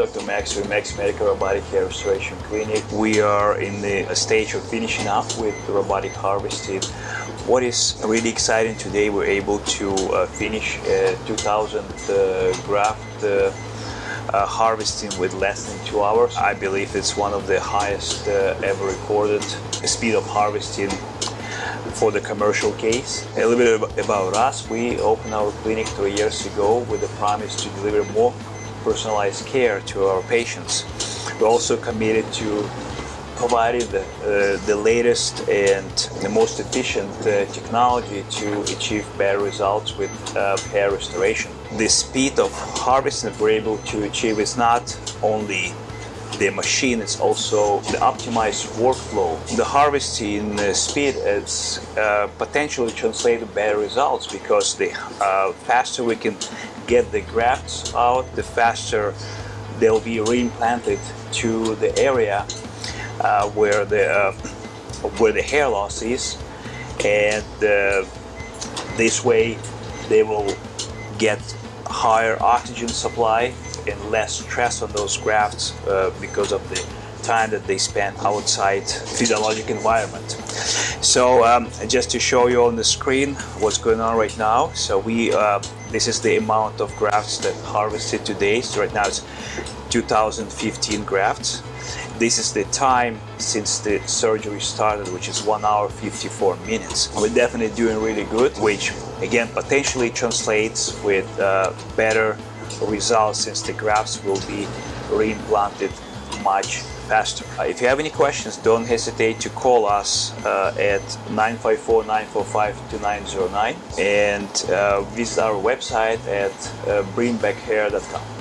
Dr. Max with Max Medical Robotic Hair Restoration Clinic. We are in the stage of finishing up with robotic harvesting. What is really exciting today, we're able to uh, finish uh, 2000 uh, graft uh, uh, harvesting with less than two hours. I believe it's one of the highest uh, ever recorded speed of harvesting for the commercial case. A little bit about us. We opened our clinic three years ago with the promise to deliver more personalized care to our patients. We're also committed to providing the, uh, the latest and the most efficient uh, technology to achieve better results with uh, hair restoration. The speed of harvesting that we're able to achieve is not only the machine is also the optimized workflow. The harvesting uh, speed is uh, potentially translated better results because the uh, faster we can get the grafts out, the faster they'll be reimplanted to the area uh, where the uh, where the hair loss is, and uh, this way they will get higher oxygen supply and less stress on those grafts uh, because of the time that they spend outside physiologic environment. So um, just to show you on the screen what's going on right now. So we, uh, this is the amount of grafts that harvested today. So right now it's 2015 grafts. This is the time since the surgery started, which is 1 hour 54 minutes. We're definitely doing really good, which again potentially translates with uh, better results since the grafts will be reimplanted much Uh, if you have any questions, don't hesitate to call us uh, at 954-945-2909 and uh, visit our website at uh, bringbackhair.com.